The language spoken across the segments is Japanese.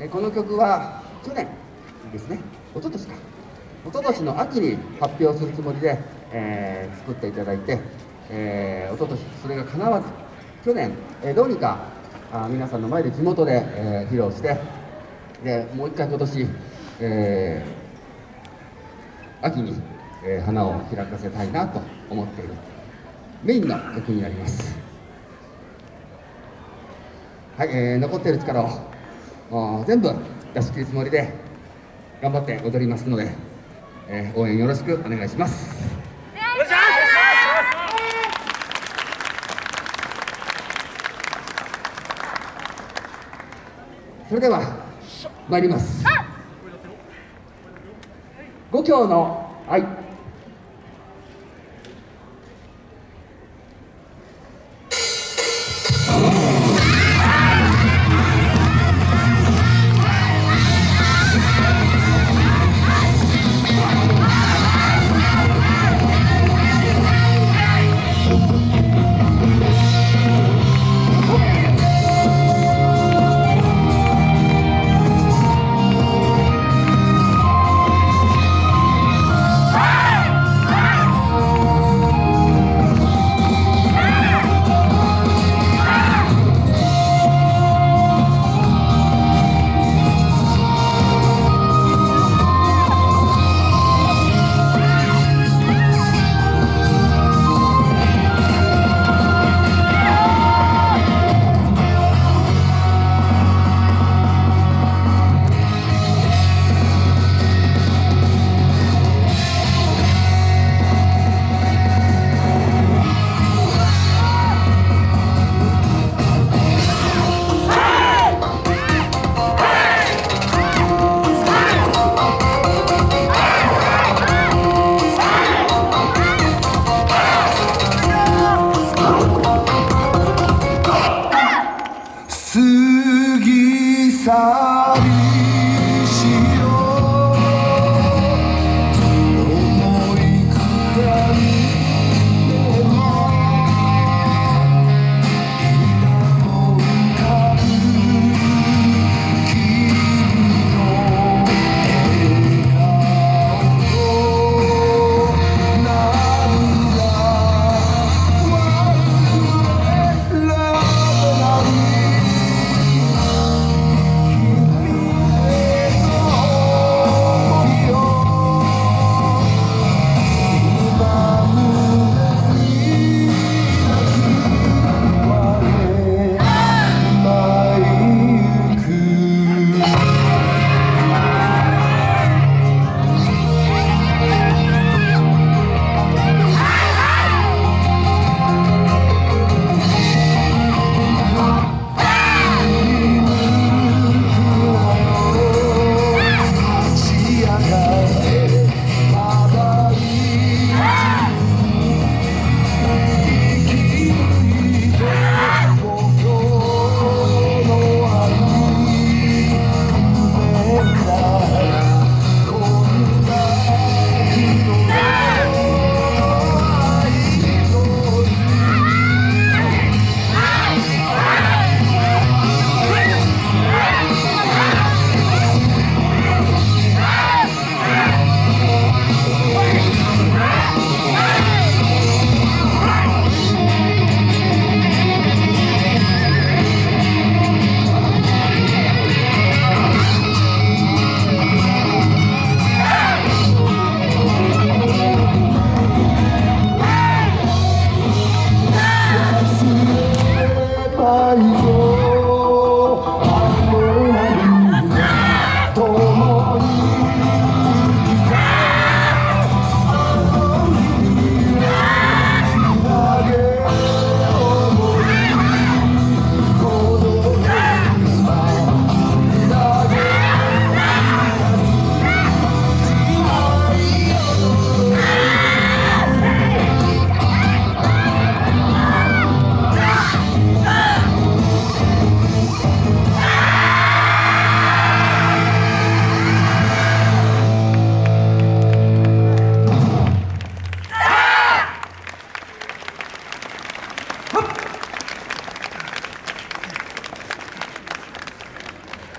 えこの曲は去年ですね。一昨年か。一昨年の秋に発表するつもりで、えー、作っていただいて、えー、一昨年それが叶わず去年、えー、どうにかあ皆さんの前で地元で、えー、披露してでもう一回今年、えー、秋に、えー、花を開かせたいなと思っているメインの曲になります。はい、えー、残っている力を全部出し切るつもりで頑張って踊りますので、えー、応援よろしくお願いします。それでは参ります。五教の愛。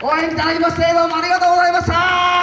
応援いただきましてどうもありがとうございました。